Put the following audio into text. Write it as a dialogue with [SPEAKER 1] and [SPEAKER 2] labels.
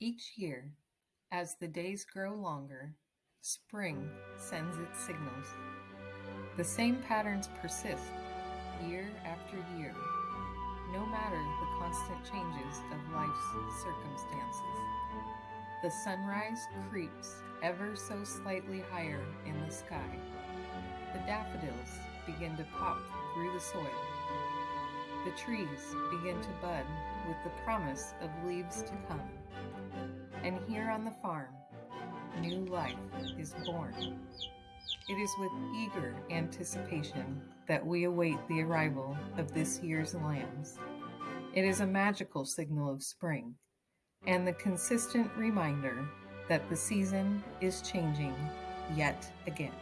[SPEAKER 1] Each year, as the days grow longer, spring sends its signals. The same patterns persist year after year, no matter the constant changes of life's circumstances. The sunrise creeps ever so slightly higher in the sky. The daffodils begin to pop through the soil. The trees begin to bud with the promise of leaves to come. And here on the farm, new life is born. It is with eager anticipation that we await the arrival of this year's lambs. It is a magical signal of spring and the consistent reminder that the season is changing yet again.